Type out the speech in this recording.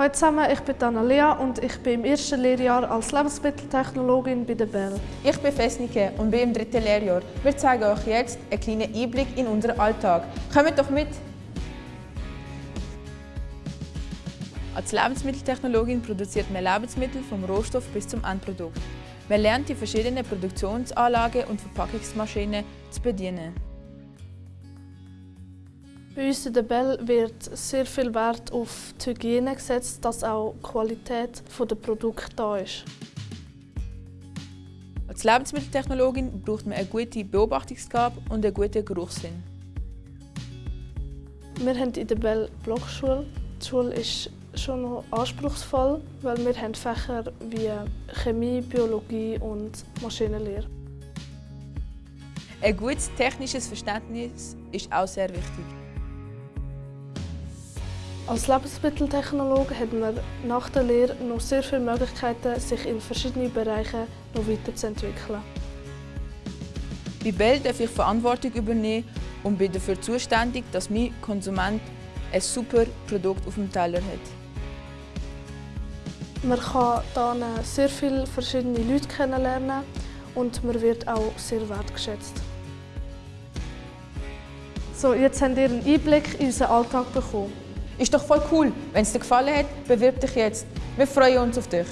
Hallo zusammen, ich bin Analea und ich bin im ersten Lehrjahr als Lebensmitteltechnologin bei der Bell. Ich bin Fesnike und bin im dritten Lehrjahr. Wir zeigen euch jetzt einen kleinen Einblick in unseren Alltag. Kommt doch mit! Als Lebensmitteltechnologin produziert man Lebensmittel vom Rohstoff bis zum Endprodukt. Man lernt die verschiedenen Produktionsanlagen und Verpackungsmaschinen zu bedienen. Bei uns in der Bell wird sehr viel Wert auf die Hygiene gesetzt, dass auch die Qualität der Produkte da ist. Als Lebensmitteltechnologin braucht man eine gute Beobachtungsgabe und einen guten Geruchssinn. Wir haben in der Bell Blockschule. Die Schule ist schon noch anspruchsvoll, weil wir haben Fächer wie Chemie, Biologie und Maschinenlehre. Ein gutes technisches Verständnis ist auch sehr wichtig. Als Lebensmitteltechnologe hat man nach der Lehre noch sehr viele Möglichkeiten, sich in verschiedenen Bereichen noch weiterzuentwickeln. Bei Bell darf ich Verantwortung übernehmen und bin dafür zuständig, dass mein Konsument ein super Produkt auf dem Teller hat. Man kann hier sehr viele verschiedene Leute kennenlernen und man wird auch sehr wertgeschätzt. So, jetzt habt ihr einen Einblick in unseren Alltag bekommen. Ist doch voll cool. Wenn es dir gefallen hat, bewirb dich jetzt. Wir freuen uns auf dich.